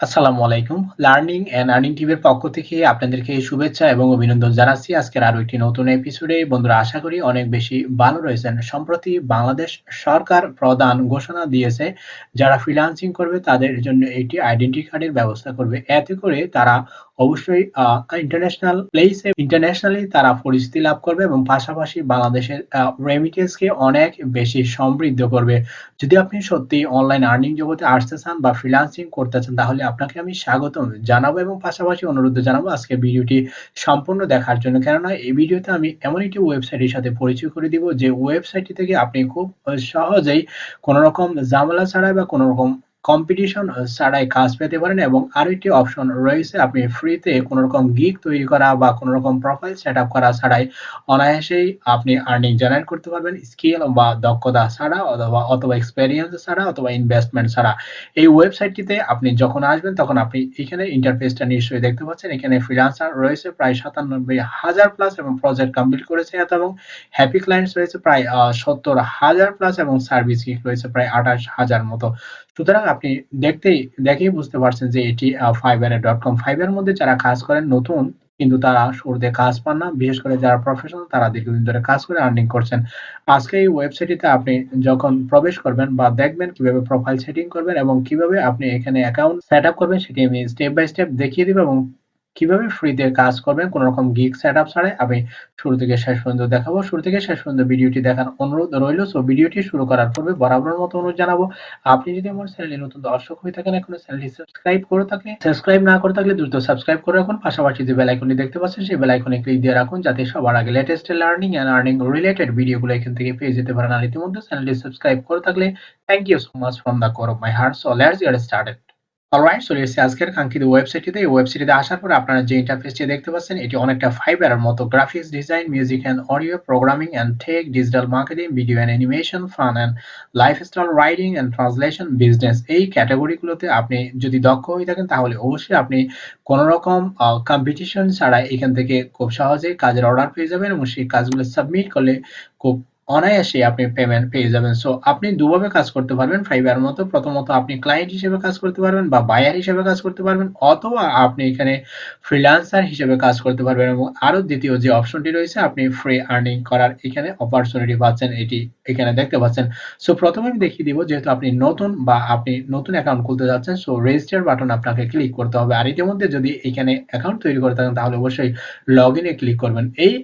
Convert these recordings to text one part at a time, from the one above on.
আসসালামু আলাইকুম। Learning and earning টিভির পক্ষ থেকে আপনাদেরকে শুভেচ্ছা এবং অভিনন্দন জানাচ্ছি। আজকের আরও একটি নতুন এপিসোডে বন্ধুরা, আশা করি অনেক বেশি ভালো রয়েছেন। সম্প্রতি বাংলাদেশ সরকার প্রদান ঘোষণা দিয়েছে, যারা ফ্রিলান্সিং করবে তাদের জন্য একটি আইডেন্টি কার্ডের ব্যবস্থা করবে। এতে করে তারা অবশ্যই ইন্টারন্যাশনাল প্লেসে ইন্টারন্যাশনালি তারা পরিচিতি লাভ করবে এবং পাশাপাশি বাংলাদেশের রেমিটেন্সকে অনেক বেশি সমৃদ্ধ করবে। যদি আপনি সত্যি অনলাইন আর্নিং জগতে আসতে চান বা ফ্রিলান্সিং করতে চান, তাহলে আপনাকে আমি স্বাগতম জানাব এবং পাশাপাশি অনুরোধ জানাব আজকে ভিডিওটি সম্পূর্ণ দেখার জন্য। কেননা এই ভিডিওতে আমি এমন একটি ওয়েবসাইটের সাথে পরিচয় করে দিব যে ওয়েবসাইটটি থেকে আপনি খুব সহজেই কোনো রকম ঝামেলা ছাড়াই বা কোনো রকম কম্পিটিশন ছাড়াই কাজ পেতে পারেন এবং আরও একটি অপশন রয়েছে, আপনি ফ্রিতে কোনো রকম গিগ তৈরি করা বা কোনো রকম প্রোফাইল সেট আপ করা ছাড়াই অনায়াসেই আপনি আর্নিং জেনারেট করতে পারবেন। স্কিল বা দক্ষতা ছাড়া অথবা অথবা এক্সপেরিয়েন্স ছাড়া অথবা ইনভেস্টমেন্ট ছাড়া। এই ওয়েবসাইটটিতে আপনি যখন আসবেন, তখন আপনি এখানে ইন্টারফেসটা নিশ্চয়ই দেখতে পাচ্ছেন। এখানে ফ্রিলান্সার রয়েছে, প্রায় সাতানব্বই হাজার প্লাস এবং প্রজেক্ট কমপ্লিট করেছে এত এবং হ্যাপি ক্লায়েন্টস রয়েছে প্রায় সত্তর হাজার প্লাস এবং সার্ভিস গিগ রয়েছে প্রায় আঠাশ হাজার মতো। সুতরাং আপনি দেখতেই, দেখেই বুঝতে পারছেন যে এটি ফাইবার ডট কম ফাইবার মধ্যে যারা কাজ করেন, নতুন, কিন্তু তারা শুরুতে কাজ পান না। বিশেষ করে যারা প্রফেশনাল তারা দীর্ঘদিন ধরে কাজ করে আর্নিং করছেন। আজকে এই ওয়েবসাইটটিতে আপনি যখন প্রবেশ করবেন বা দেখবেন কীভাবে প্রোফাইল সেটিং করবেন এবং কীভাবে আপনি এখানে অ্যাকাউন্ট সেট আপ করবেন, সেটি আমি স্টেপ বাই স্টেপ দেখিয়ে দিব এবং কীভাবে ফ্রিতে কাজ করবেন, কোন রকম গিগ সেটআপ ছাড়াই আমি শুরু থেকে শেষ পর্যন্ত দেখাবো। শুরু থেকে শেষ পর্যন্ত ভিডিওটি দেখার অনুরোধ রইল। সো ভিডিওটি শুরু করার পূর্বে বরাবর মতো অনুরোধ জানাব, আপনি যদি আমার চ্যানেলে নতুন দর্শক হয়ে থাকেন, এখনও চ্যানেলটি সাবস্ক্রাইব করে থাকলে সাবস্ক্রাইব না করে থাকলে দ্রুত সাবস্ক্রাইব করে রাখুন। পাশাপাশি যে বেল আইকনটি দেখতে পাচ্ছেন, সেই বেল আইকনে ক্লিক দিয়ে রাখুন, যাতে সবার আগে latest learning and earning related ভিডিওগুলো এখান থেকে পেয়ে যেতে পারেন। আর ইতিমধ্যে চ্যানেলটি সাবস্ক্রাইব করে থাকলে thank you so much from the core of my heart so let's get started alright চলে এসেছি আজকের কাঙ্ক্ষিত ওয়েবসাইটটিতে এই ওয়েবসাইটে আসার পর আপনারা যে ইন্টারফেসটি দেখতে পাচ্ছেন, এটি অনেকটা ফাইবারের মতো। Graphics design music and audio programming and tech digital marketing video and animation fun and lifestyle riding and translation business এই ক্যাটাগরিগুলোতে আপনি যদি দক্ষ হয়ে থাকেন, তাহলে অবশ্যই আপনি কোনো রকম কম্পিটিশন ছাড়া এখান থেকে খুব সহজেই কাজের অর্ডার পেয়ে যাবেন এবং সেই কাজগুলো সাবমিট করলে খুব অনায়াসে আপনি পেমেন্ট পেয়ে যাবেন। সো আপনি দুভাবে কাজ করতে পারবেন। ফাইবার মতো প্রথমত আপনি ক্লায়েন্ট হিসেবে কাজ করতে পারবেন বা বায়ার হিসেবে কাজ করতে পারবেন অথবা আপনি এখানে ফ্রিল্যান্সার হিসেবে কাজ করতে পারবেন এবং আরও দ্বিতীয় যে অপশনটি রয়েছে, আপনি ফ্রি আর্নিং করার এখানে অপরচুনিটি পাচ্ছেন। এটি এখানে দেখতে পাচ্ছেন। সো প্রথমে আমি দেখিয়ে দিব যেহেতু আপনি নতুন বা আপনি নতুন অ্যাকাউন্ট খুলতে যাচ্ছেন সো রেজিস্টার বাটন আপনাকে ক্লিক করতে হবে। আর ইতিমধ্যে যদি এখানে অ্যাকাউন্ট তৈরি করে থাকেন, তাহলে অবশ্যই লগ ইনে ক্লিক করবেন। এই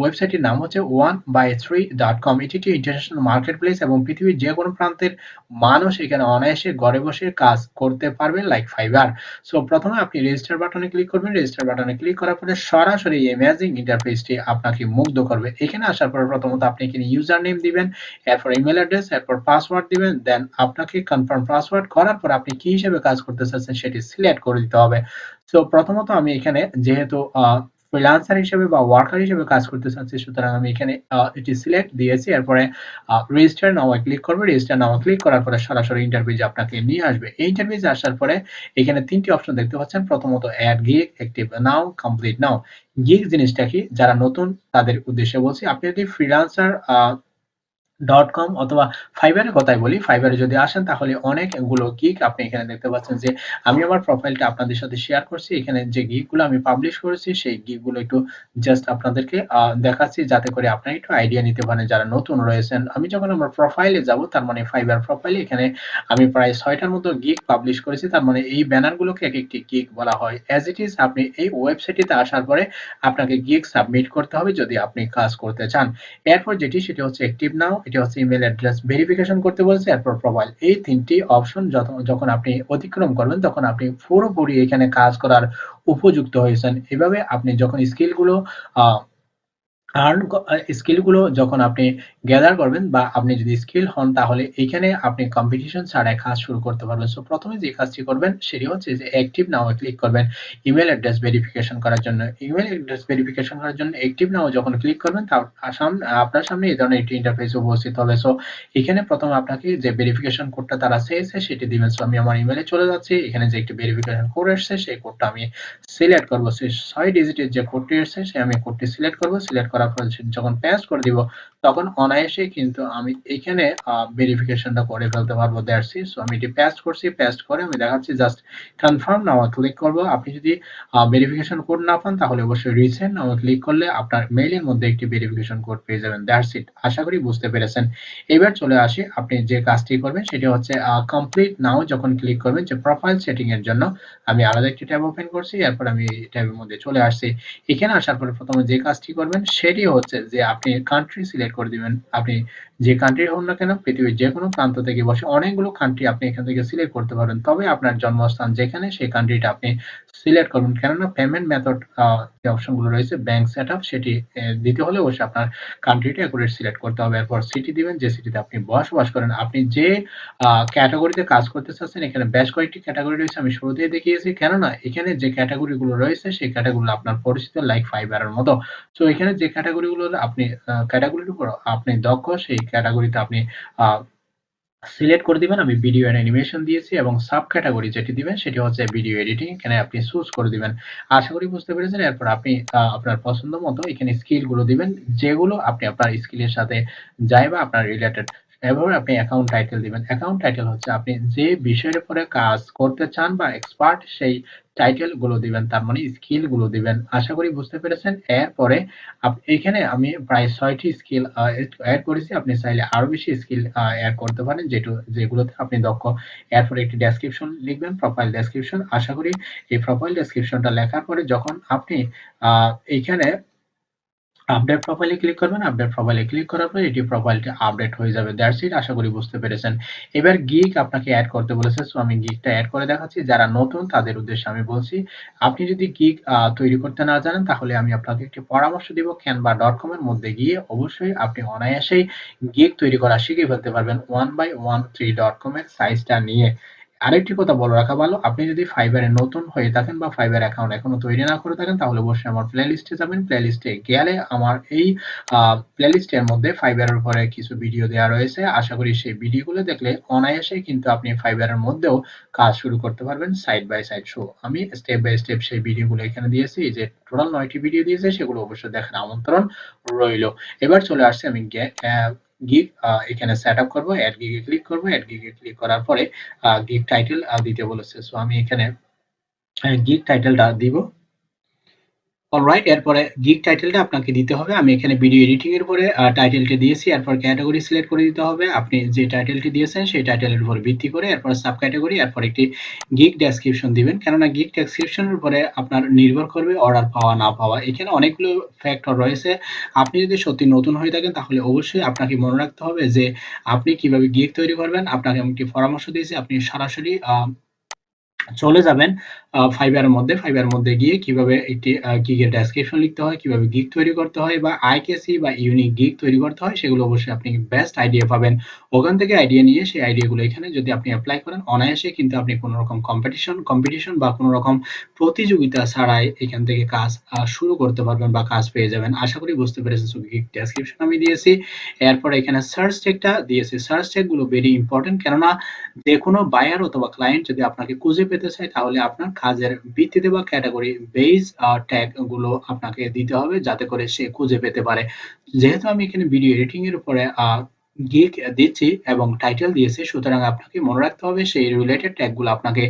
ওয়েবসাইটের নাম হচ্ছে one by three dot com এটি একটি ইন্টারন্যাশনাল মার্কেট প্লেস এবং পৃথিবীর যে কোনো প্রান্তের মানুষ এখানে অনায়াসে ঘরে বসে কাজ করতে পারবেন লাইক ফাইবার সো প্রথমে আপনি রেজিস্টার বাটনে ক্লিক করবেন। রেজিস্টার বাটনে ক্লিক করার পরে সরাসরি অ্যামেজিং ইন্টারফেসটি আপনাকে মুগ্ধ করবে। এখানে আসার পরে প্রথমত আপনি এখানে ইউজার নেম দিবেন, এরপর ইমেল অ্যাড্রেস এরপর পাসওয়ার্ড দিবেন দেন আপনাকে কনফার্ম পাসওয়ার্ড করার পর আপনি কি হিসেবে কাজ করতে চাচ্ছেন সেটি সিলেক্ট করে দিতে হবে। সো প্রথমত আমি এখানে যেহেতু ফ্রিল্যান্সার হিসেবে বা ওয়ার্কার হিসেবে কাজ করতে চাচ্ছি, সুতরাং আমি এখানে এটি সিলেক্ট দিয়েছি। এরপরে রেজিস্টার নাও ক্লিক করবে। রেজিস্টার নাও ক্লিক করার পরে সরাসরি ইন্টারভিউ আপনাকে নিয়ে আসবে। এই ইন্টারভিউ আসার পরে এখানে তিনটি অপশন দেখতে পাচ্ছেন। প্রথমত add gig active now complete now gig জিনিসটা কি? যারা নতুন, তাদের উদ্দেশ্যে বলছি, আপনি যদি ফ্রিল্যান্সার ডট কম অথবা ফাইবারের কথাই বলি ফাইবারে যদি আসেন তাহলে অনেকগুলো গিক আপনি এখানে দেখতে পাচ্ছেন যে আমি আমার প্রোফাইলটা আপনাদের সাথে শেয়ার করছি। এখানে যে গিগগুলো আমি পাবলিশ করেছি, সেই গিগগুলো একটু জাস্ট আপনাদেরকে দেখাচ্ছি যাতে করে আপনারা একটু আইডিয়া নিতে পারেন যারা নতুন রয়েছেন। আমি যখন আমার প্রোফাইলে যাব, তার মানে ফাইবার প্রোফাইলে এখানে আমি প্রায় ছয়টার মতো গিগ পাবলিশ করেছি। তার মানে এই ব্যানারগুলোকে এক একটি গিক বলা হয়। অ্যাজ ইট ইজ আপনি এই ওয়েবসাইটটিতে আসার পরে আপনাকে গিগ সাবমিট করতে হবে যদি আপনি কাজ করতে চান। এরপর যেটি, সেটি হচ্ছে অ্যাক্টিভ নাও এটি হচ্ছে ইমেল অ্যাড্রেস ভেরিফিকেশন করতে বলছে, এরপর প্রোফাইল এই তিনটি অপশন যখন আপনি অতিক্রম করবেন, তখন আপনি পুরোপুরি এখানে কাজ করার উপযুক্ত হয়েছেন। এভাবে আপনি যখন স্কিলগুলো আর্ন স্কিলগুলো যখন আপনি গ্যাদার করবেন বা আপনি যদি স্কিল হন, তাহলে এইখানে আপনি কম্পিটিশন ছাড়াই কাজ শুরু করতে পারবেন। সো প্রথমে যে কাজটি করবেন, সেটি হচ্ছে যে অ্যাক্টিভ নাও ক্লিক করবেন ইমেল অ্যাড্রেস ভেরিফিকেশন করার জন্য। ইমেল অ্যাড্রেস ভেরিফিকেশন করার জন্য অ্যাক্টিভ নাও যখন ক্লিক করবেন আপনার সামনে এই ধরনের একটি ইন্টারফেস উপস্থিত হবে। সো এখানে প্রথমে আপনাকে যে ভেরিফিকেশন কোডটা তারা চেয়েছে, সেটি দিবেন। সো আমি আমার ইমেলে চলে যাচ্ছি। এখানে যে একটি ভেরিফিকেশন কোড এসেছে, সেই কোডটা আমি সিলেক্ট করব। সেই ছয় ডিজিটের যে কোডটি এসেছে সে আমি কোডটি সিলেক্ট করব। সিলেক্ট পর যখন পেস্ট করে দিব, তখন অনায়াসে কিন্তু আমি এখানে ভেরিফিকেশনটা করে ফেলতে পারব দ্যাটস সো আমি এটি পেস্ট করছি পেস্ট করে আমি দেখাচ্ছি জাস্ট কনফার্ম নাও ক্লিক করব। আপনি যদি ভেরিফিকেশন কোড না পান, তাহলে অবশ্যই রিসেন্ট নাও ক্লিক করলে আপনার মেইলের মধ্যে একটি ভেরিফিকেশন কোড পেয়ে যাবেন। দ্যাটস ইট আশা করি বুঝতে পেরেছেন। এবার চলে আসি, আপনি যে কাজটি করবেন, সেটি হচ্ছে কমপ্লিট নাও যখন ক্লিক করবেন, যে প্রোফাইল সেটিং এর জন্য, আমি আলাদা একটি ট্যাব ওপেন করছি, এরপর আমি ট্যাবের মধ্যে চলে আসছি। এখানে আসার পরে প্রথমে যে কাজটি করবেন সেটি হচ্ছে যে আপনি কান্ট্রি সিলেক্ট করে দিবেন। আপনি যে কান্ট্রি হন না কেন, পৃথিবীর যে কোনো প্রান্ত থেকে বসে অনেকগুলো কান্ট্রি আপনি এখান থেকে সিলেক্ট করতে পারবেন তবে আপনার জন্মস্থান যেখানে, সেই কান্ট্রিটা আপনি সিলেক্ট করবেন। কেননা পেমেন্ট মেথড যে অপশনগুলো রয়েছে ব্যাংক সেট আপ সেটি দিতে হলে অবশ্যই আপনার কান্ট্রিটা অ্যাকুরেট সিলেক্ট করতে হবে। এরপর সিটি দিবেন, যে সিটিতে আপনি বসবাস করেন। আপনি যে ক্যাটাগরিতে কাজ করতে চাচ্ছেন, এখানে বেশ কয়েকটি ক্যাটাগরি রয়েছে, আমি শুরুতেই দেখিয়েছি। কেননা, এখানে যে ক্যাটাগরিগুলো রয়েছে, সেই ক্যাটাগরি আপনার পরিচিত লাইক ফাইবারের মতো। তো এখানে যে ক্যাটাগরিগুলো আপনি ক্যাটাগরির উপর আপনি দক্ষ, সেই ক্যাটাগরিতে আপনি সিলেক্ট করে দিবেন। আমি ভিডিও এন্ড অ্যানিমেশন দিয়েছি এবং সাব ক্যাটাগরি যেটি দিবেন, সেটি হচ্ছে ভিডিও এডিটিং এখানে আপনি চুজ করে দিবেন। আশা করি বুঝতে পেরেছেন। এরপর আপনি আপনার পছন্দ মতো এখানে স্কিলগুলো দিবেন, যেগুলো আপনি আপনার স্কিলের সাথে যায় বা আপনার রিলেটেড এভাবে আপনি অ্যাকাউন্ট টাইটেল দিবেন। অ্যাকাউন্ট টাইটেল হচ্ছে আপনি যে বিষয়ের উপরে কাজ করতে চান বা এক্সপার্ট সেই টাইটেলগুলো দিবেন, তার মানে স্কিলগুলো দিবেন। আশা করি বুঝতে পেরেছেন। এরপরে এখানে আমি প্রায় ছয়টি স্কিল অ্যাড করেছি। আপনি চাইলে আরও বেশি স্কিল অ্যাড করতে পারেন, যেটু, যেগুলোতে আপনি দক্ষ। এরপরে একটি ডেসক্রিপশন লিখবেন প্রোফাইল ডেসক্রিপশন আশা করি এই প্রোফাইল ডেসক্রিপশনটা লেখার পরে যখন আপনি এইখানে আপডেট প্রোফাইলে ক্লিক করবেন আপডেট প্রোফাইলে ক্লিক করার পর এটি প্রোফাইলটি আপডেট হয়ে যাবে। দ্যাটস ইট আশা করি বুঝতে পেরেছেন। এবার গিগ আপনাকে অ্যাড করতে বলেছে সো আমি গিকটা অ্যাড করে দেখাচ্ছি। যারা নতুন, তাদের উদ্দেশ্যে আমি বলছি, আপনি যদি গিক তৈরি করতে না জানেন, তাহলে আমি আপনাকে একটি পরামর্শ দিব। ক্যানভা ডট কম এর মধ্যে গিয়ে অবশ্যই আপনি অনায়াসেই গিগ তৈরি করা শিখে ফেলতে পারবেন। One by one three dot com এর সাইজটা নিয়ে। আরেকটি কথা বলে রাখা ভালো, আপনি যদি ফাইবারে নতুন হয়ে থাকেন বা ফাইবার অ্যাকাউন্ট এখনও তৈরি না করে থাকেন, তাহলে অবশ্যই আমার প্লে লিস্টে যাবেন। প্লে লিস্টে গেলে আমার এই প্লে লিস্টের মধ্যে ফাইবারের উপরে কিছু ভিডিও দেওয়া রয়েছে। আশা করি সেই ভিডিওগুলো দেখলে অনায়াসে কিন্তু আপনি ফাইবারের মধ্যেও কাজ শুরু করতে পারবেন সাইড বাই সাইড শো আমি স্টেপ বাই স্টেপ সেই ভিডিওগুলো এখানে দিয়েছি যে টোটাল নয়টি ভিডিও দিয়েছে, সেগুলো অবশ্যই দেখার আমন্ত্রণ রইল। এবার চলে আসছে আমি গিগ এখানে সেট আপ করব অ্যাড গিগে ক্লিক করব অ্যাড গিগে ক্লিক করার পরে গিগ টাইটেল দিতে বলেছে। সো আমি এখানে গিগ টাইটেলটা দিব। অলরাইট এরপরে গিগ টাইটেলটা আপনাকে দিতে হবে। আমি এখানে ভিডিও এডিটিং এর উপরে টাইটেলটি দিয়েছি। এরপর ক্যাটাগরি সিলেক্ট করে দিতে হবে। আপনি যে টাইটেলটি দিয়েছেন, সেই টাইটেলের উপর ভিত্তি করে এরপর সাব ক্যাটাগরি এরপর একটি গিগ ডেসক্রিপশন দিবেন। কেননা গিগ ডেসক্রিপশনের উপরে আপনার নির্ভর করবে অর্ডার পাওয়া, না পাওয়া। এখানে অনেকগুলো ফ্যাক্টর রয়েছে। আপনি যদি সত্যি নতুন হয়ে থাকেন, তাহলে অবশ্যই আপনাকে মনে রাখতে হবে যে আপনি কীভাবে গিগ তৈরি করবেন। আপনাকে আমি একটি পরামর্শ দিয়েছি। আপনি সরাসরি চলে যাবেন ফাইবারের মধ্যে ফাইবারের মধ্যে গিয়ে কীভাবে একটি গিগের ডেসক্রিপশন লিখতে হয়, কীভাবে গিগ তৈরি করতে হয় বা আইকেসি বা ইউনিক গিগ তৈরি করতে হয়, সেগুলো অবশ্যই আপনি বেস্ট আইডিয়া পাবেন। ওখান থেকে আইডিয়া নিয়ে সেই আইডিয়াগুলো এখানে যদি আপনি অ্যাপ্লাই করেন, অনায়াসে কিন্তু আপনি কোনো রকম কম্পিটিশন কম্পিটিশন বা কোনো রকম প্রতিযোগিতা ছাড়াই এখান থেকে কাজ শুরু করতে পারবেন বা কাজ পেয়ে যাবেন। আশা করি বুঝতে পেরেছেন গিগ ডেসক্রিপশন আমি দিয়েছি। এরপর এখানে সার্চ টেকটা দিয়েছি। সার্চ টেকগুলো ভেরি ইম্পর্টেন্ট কেননা যে কোনো বায়ার অথবা ক্লায়েন্ট যদি আপনাকে খুঁজে পেতে চায় তাহলে আপনার কাজের ভিত্তিতে বা ক্যাটাগরি বেস ট্যাগগুলো আপনাকে দিতে হবে, যাতে করে সে খুঁজে পেতে পারে। যেহেতু আমি এখানে ভিডিও এডিটিং এর উপরে গিক দিচ্ছি এবং টাইটেল দিয়েছি, সুতরাং আপনাকে মনে রাখতে হবে সেই রিলেটেড ট্যাগগুলো আপনাকে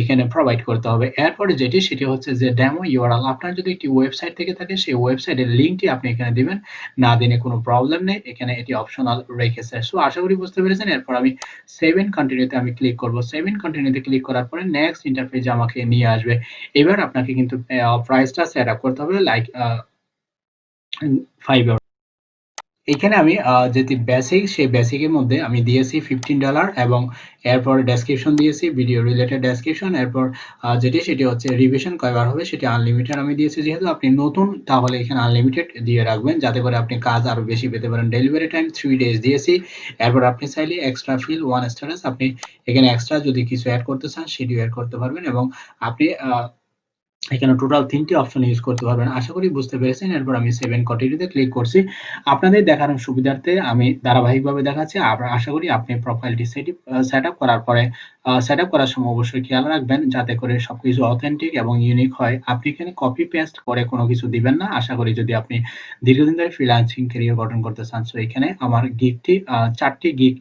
এখানে প্রোভাইড করতে হবে। এরপরে যেটি, সেটি হচ্ছে যে ডেমো ইউআরএল আপনার যদি একটি ওয়েবসাইট থেকে থাকে, সেই ওয়েবসাইটের লিঙ্কটি আপনি এখানে দিবেন। না দিনে কোনো প্রবলেম নেই, এখানে এটি অপশনাল রেখেছে। সো আশা করি বুঝতে পেরেছেন, এরপর আমি সেভেন কন্টিনিউতে আমি ক্লিক করব। সেভেন কন্টিনিউতে ক্লিক করার পরে নেক্সট ইন্টারফেসে আমাকে নিয়ে আসবে। এবার আপনাকে কিন্তু প্রাইসটা সেট আপ করতে হবে লাইক ফাইভ এখানে আমি যেটি বেসিক সেই বেসিকের মধ্যে আমি দিয়েছি ফিফটিন ডলার এবং এরপর ডেসক্রিপশন দিয়েছি ভিডিও রিলেটেড ডেসক্রিপশন এরপর যেটি, সেটি হচ্ছে রিভিশন কয়বার হবে, সেটি আনলিমিটেড আমি দিয়েছি। যেহেতু আপনি নতুন, তাহলে এখানে আনলিমিটেড দিয়ে রাখবেন, যাতে করে আপনি কাজ আরও বেশি পেতে পারেন। ডেলিভারি টাইম থ্রি ডেজ দিয়েছি। এরপর আপনি চাইলে এক্সট্রা ফিল ওয়ান স্টারেস আপনি এখানে এক্সট্রা যদি কিছু অ্যাড করতে চান, সেটিও অ্যাড করতে পারবেন এবং আপনি এখানে টোটাল তিনটি অপশন ইউজ করতে পারবেন। আশা করি বুঝতে পেরেছেন। এরপর আমি সেভেন কন্টিনিউতে ক্লিক করছি। আপনাদের দেখানোর সুবিধার্থে আমি ধারাবাহিকভাবে দেখাচ্ছি। আশা করি আপনি প্রোফাইলটি সেট আপ করার পরে সেট আপ করার সময় অবশ্যই খেয়াল রাখবেন যাতে করে সবকিছু অথেন্টিক এবং ইউনিক হয়। আপনি এখানে কপি পেস্ট করে কোনো কিছু দিবেন না। আশা করি যদি আপনি দীর্ঘদিন ধরে ফ্রিল্যান্সিং ক্যারিয়ার গঠন করতে চান সো এখানে আমার গিকটি চারটি গিক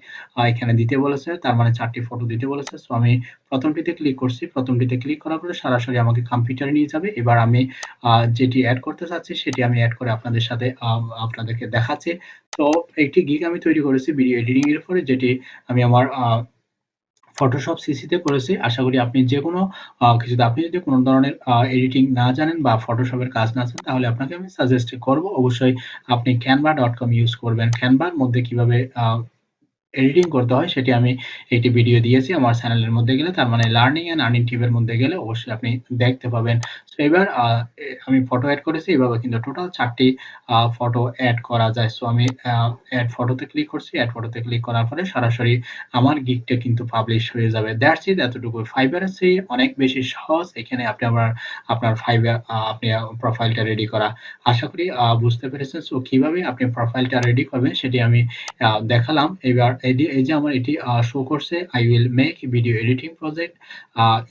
এখানে দিতে বলেছে। তার মানে চারটি ফটো দিতে বলেছে। সো আমি প্রথমটিতে ক্লিক করছি। প্রথমটিতে ক্লিক করার পরে সরাসরি আমাকে কম্পিউটারে নিয়ে যাবে। এবার আমি যেটি অ্যাড করতে চাচ্ছি, সেটি আমি অ্যাড করে আপনাদের সাথে আপনাদেরকে দেখাচ্ছি। তো একটি গিক আমি তৈরি করেছি ভিডিও এডিটিং এর পরে যেটি আমি আমার ফটোশপ সিসিতে করেছি। আশা করি আপনি যে কোনো কিছুতে আপনি যদি কোনো ধরনের এডিটিং না জানেন বা ফটোশপের কাজ না জানেন, তাহলে আপনাকে আমি সাজেস্ট করব। অবশ্যই আপনি ক্যানভা ডট কম ইউজ করবেন। ক্যানভার মধ্যে কীভাবে এডিটিং করতে হয়, সেটি আমি একটি ভিডিও দিয়েছি আমার চ্যানেলের মধ্যে গেলে, তার মানে লার্নিং অ্যান্ড আর্নিং টিপের মধ্যে গেলে অবশ্যই আপনি দেখতে পাবেন। সো এবার আমি ফটো অ্যাড করেছি, এভাবে কিন্তু টোটাল চারটি ফটো অ্যাড করা যায়। সো আমি অ্যাড ফটোতে ক্লিক করছি অ্যাড ফটোতে ক্লিক করার পরে সরাসরি আমার গিকটা কিন্তু পাবলিশ হয়ে যাবে। দ্যাটস ইট এতটুকু ফাইবার আছে অনেক বেশি সহজ। এখানে আপনি আমার, আপনার ফাইবার আপনি প্রোফাইলটা রেডি করা। আশা করি বুঝতে পেরেছেন। সো কীভাবে আপনি প্রোফাইলটা রেডি করবেন, সেটি আমি দেখালাম। এবার এই যে আমার এটি শো করছে I will make video editing project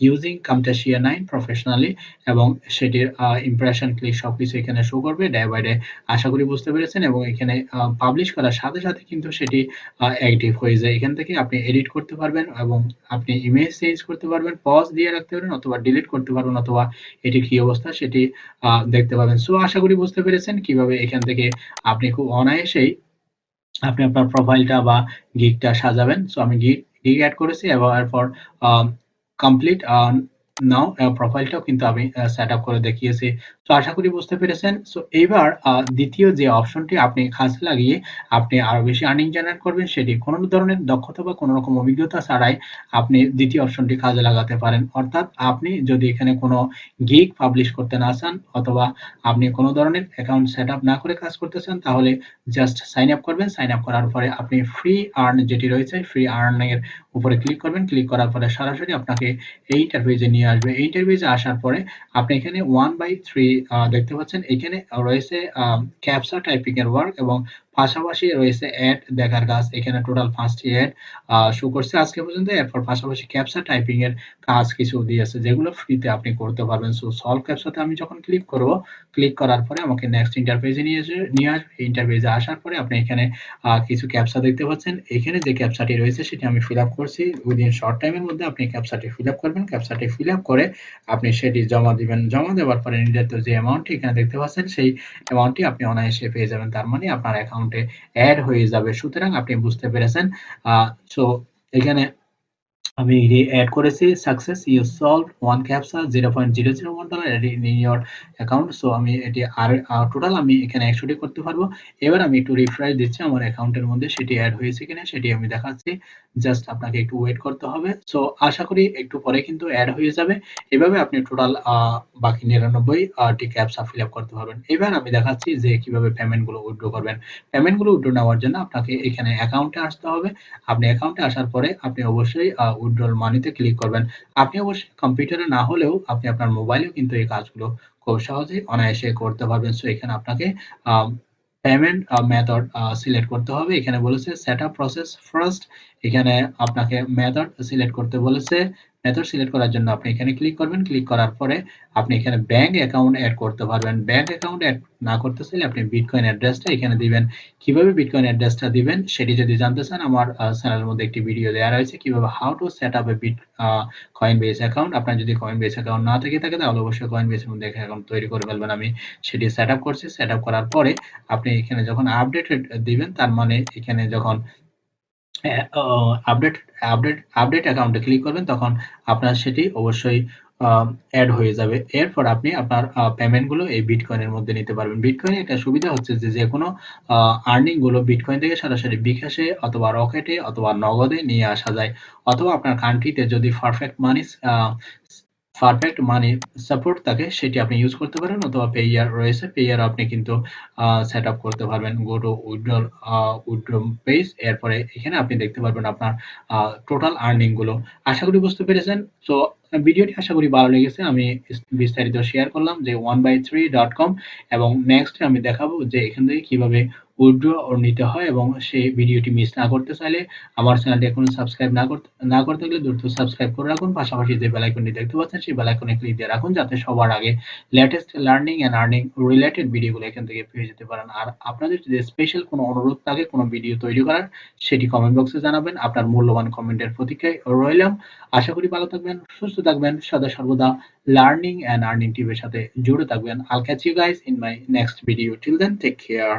using Camtasia nine professionally এবং সেটির ইমপ্রেশন ক্লিক সবকিছু এখানে শো করবে ডে বাই ডে আশা করি বুঝতে পেরেছেন এবং এখানে পাবলিশ করার সাথে সাথে কিন্তু সেটি অ্যাক্টিভ হয়ে যায়। এখান থেকে আপনি এডিট করতে পারবেন এবং আপনি ইমেজ চেঞ্জ করতে পারবেন পজ দিয়ে রাখতে পারবেন অথবা ডিলিট করতে পারবেন অথবা এটি কি অবস্থা সেটি দেখতে পাবেন। সো আশা করি বুঝতে পেরেছেন কীভাবে এখান থেকে আপনি খুব অনায়াসেই আপনি আপনার প্রোফাইলটা বা গিগটা সাজাবেন। সো আমি গিগ গিগ অ্যাড করেছি। এবং এরপর কমপ্লিট নাও প্রোফাইলটাও কিন্তু আমি সেট আপ করে দেখিয়েছি। তো আশা করি বুঝতে পেরেছেন। সো এইবার দ্বিতীয় যে অপশনটি আপনি কাজে লাগিয়ে আপনি আরও বেশি আর্নিং জেনারেট করবেন, সেটি কোনো ধরনের দক্ষতা বা কোনো রকম অভিজ্ঞতা ছাড়াই আপনি দ্বিতীয় অপশনটি কাজে লাগাতে পারেন। অর্থাৎ আপনি যদি এখানে কোনো গিগ পাবলিশ করতে না চান, অথবা আপনি কোনো ধরনের অ্যাকাউন্ট সেট আপ না করে কাজ করতে চান, তাহলে জাস্ট সাইন আপ করবেন। সাইন আপ করার পরে আপনি ফ্রি আর্ন যেটি রয়েছে ফ্রি আর্নিং এর উপরে ক্লিক করবেন। ক্লিক করার পরে সরাসরি আপনাকে এই ইন্টারভিউজে নিয়ে আসবে এই ইন্টারভিউজে আসার পরে আপনি এখানে ওয়ান বাই থ্রি দেখতে পাচ্ছেন। এখানে রয়েছে ক্যাপসা টাইপিং এর ওয়ার্ক এবং পাশাপাশি রয়েছে অ্যাড দেখার কাজ এখানে টোটাল পাঁচটি অ্যাড শো করছে। আজকে পর্যন্ত এরপর পাশাপাশি ক্যাপসা টাইপিং এর কাজ কিছু দিয়েছে, যেগুলো ফ্রিতে আপনি করতে পারবেন। সো সলভ ক্যাপসাতে আমি যখন ক্লিক করব ক্লিক করার পরে আমাকে নেক্সট ইন্টারফেসে নিয়ে নিয়ে আসবে। ইন্টারফেসে আসার পরে আপনি এখানে কিছু ক্যাপসা দেখতে পাচ্ছেন। এখানে যে ক্যাপসাটি রয়েছে সেটি আমি ফিল আপ করছি। উইদিন শর্ট টাইমের মধ্যে আপনি ক্যাপসাটি ফিল আপ করবেন। ক্যাপসাটি ফিল আপ করে আপনি সেটি জমা দিবেন। জমা দেওয়ার পরে নির্ধারিত যে অ্যামাউন্টটি এখানে দেখতে পাচ্ছেন, সেই অ্যামাউন্টটি আপনি অনায়াসে পেয়ে যাবেন। তার মানে আপনার অ্যাকাউন্টে অ্যাড হয়ে যাবে। সুতরাং আপনি বুঝতে পেরেছেন সো এখানে আমি অ্যাড করেছি success you solve one captcha zero point zero zero one dollar in your account so আমি এটি আর টোটাল আমি এখানে একশোটি করতে পারব। এবার আমি একটু রিফ্রেশ দিচ্ছি, আমার অ্যাকাউন্টের মধ্যে সেটি অ্যাড হয়েছে কিনা, সেটি আমি দেখাচ্ছি। জাস্ট আপনাকে একটু ওয়েট করতে হবে। সো আশা করি একটু পরে কিন্তু অ্যাড হয়ে যাবে। এভাবে আপনি টোটাল বাকি নিরানব্বই টি ক্যাপসা ফিল আপ করতে পারবেন। এবার আমি দেখাচ্ছি যে কীভাবে পেমেন্টগুলো উইথড্র করবেন। পেমেন্টগুলো উইথড্র নেওয়ার জন্য আপনাকে এখানে অ্যাকাউন্টে আসতে হবে। আপনি অ্যাকাউন্টে আসার পরে আপনি অবশ্যই উইথড্রল মানিতে ক্লিক করবেন। আপনি অবশ্যই কম্পিউটারে না হলেও আপনি আপনার মোবাইলেও কিন্তু এই কাজগুলো খুব সহজেই অনায়াসে করতে পারবেন। সো এখানে আপনাকে পেমেন্ট মেথড সিলেক্ট করতে হবে। এখানে বলেছে সেট আপ প্রসেস ফার্স্ট এখানে আপনাকে মেথড সিলেক্ট করতে বলেছে। মেথড সিলেক্ট করার জন্য আপনি এখানে ক্লিক করবেন। ক্লিক করার পরে আপনি এখানে ব্যাংক অ্যাকাউন্ট অ্যাড করতে পারবেন। ব্যাংক অ্যাকাউন্ট অ্যাড না করতে চাইলে আপনি বিটকয়েন অ্যাড্রেসটা এখানে দিবেন। কীভাবে বিটকয়েন অ্যাড্রেসটা দিবেন সেটি যদি জানতে চান, আমার চ্যানেলের মধ্যে একটি ভিডিও দেওয়া রয়েছে। কীভাবে how to set up a bit Coinbase account আপনার যদি কয়েন বেস অ্যাকাউন্ট না থেকে থাকে, তাহলে অবশ্যই কয়েন বেসের মধ্যে অ্যাকাউন্ট তৈরি করে ফেলবেন। আমি সেটি সেট আপ করছি। সেট আপ করার পরে আপনি এখানে যখন আপডেট দিবেন, তার মানে এখানে যখন আপডেট আপডেট আপডেট অ্যাকাউন্টে ক্লিক করবেন, তখন আপনার সেটি অবশ্যই অ্যাড হয়ে যাবে। এরপর আপনি আপনার পেমেন্টগুলো এই বিটকয়েনের মধ্যে নিতে পারবেন। বিটকয়েনে একটা সুবিধা হচ্ছে যে যে কোনো আর্নিংগুলো বিটকয়েন থেকে সরাসরি বিকাশে অথবা রকেটে অথবা নগদে নিয়ে আসা যায়। অথবা আপনার কান্ট্রিতে যদি perfect money perfect money support থাকে, সেটি আপনি ইউজ করতে পারেন অথবা পেয়ার রয়েছে পেয়ার আপনি কিন্তু সেট আপ করতে পারবেন। Go to withdrawal withdraw page এরপরে এখানে আপনি দেখতে পারবেন আপনার টোটাল আর্নিংগুলো। আশা করি বুঝতে পেরেছেন। সো ভিডিওটি আশা করি ভালো লেগেছে। আমি বিস্তারিত শেয়ার করলাম যে one by three dot com এবং নেক্সট আমি দেখাবো যে এখান থেকে কীভাবে উইথড্র নিতে হয় এবং সেই ভিডিওটি মিস না করতে চাইলে আমার চ্যানেলটি এখনও সাবস্ক্রাইব না করতে না করতে থাকলে দ্রুত সাবস্ক্রাইব করে রাখুন। পাশাপাশি যে বেল আইকনটি দেখতে পাচ্ছেন, সেই বেল আইকনে ক্লিক দিয়ে রাখুন যাতে সবার আগে latest learning and earning related ভিডিওগুলো এখান থেকে পেয়ে যেতে পারেন। আর আপনাদের যদি স্পেশাল কোনো অনুরোধ থাকে, কোনো ভিডিও তৈরি করার, সেটি কমেন্ট বক্সে জানাবেন। আপনার মূল্যবান কমেন্টের প্রতীক্ষায় রইলাম। আশা করি ভালো থাকবেন, সুস্থ থাকবেন, সদা সর্বদা লার্নিং এন্ড আর্নিং টিভির সাথে জুড়ে থাকবেন। I'll catch you guys in my next video till then take care